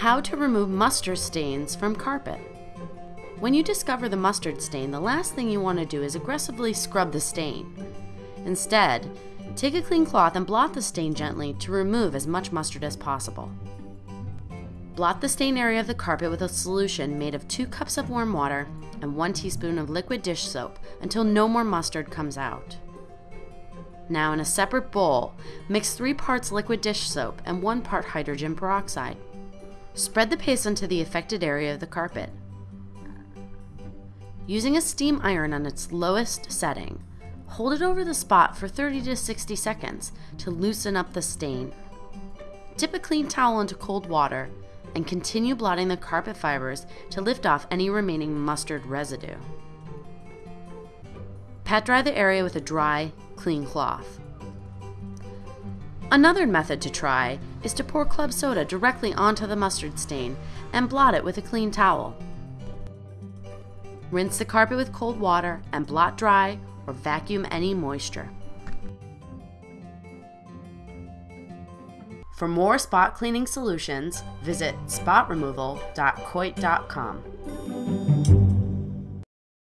How to remove mustard stains from carpet. When you discover the mustard stain, the last thing you want to do is aggressively scrub the stain. Instead, take a clean cloth and blot the stain gently to remove as much mustard as possible. Blot the stain area of the carpet with a solution made of 2 cups of warm water and 1 teaspoon of liquid dish soap until no more mustard comes out. Now in a separate bowl, mix 3 parts liquid dish soap and 1 part hydrogen peroxide. Spread the paste onto the affected area of the carpet. Using a steam iron on its lowest setting, hold it over the spot for 30 to 60 seconds to loosen up the stain. Dip a clean towel into cold water and continue blotting the carpet fibers to lift off any remaining mustard residue. Pat dry the area with a dry, clean cloth. Another method to try is to pour club soda directly onto the mustard stain and blot it with a clean towel. Rinse the carpet with cold water and blot dry or vacuum any moisture. For more spot cleaning solutions, visit spotremoval.coit.com.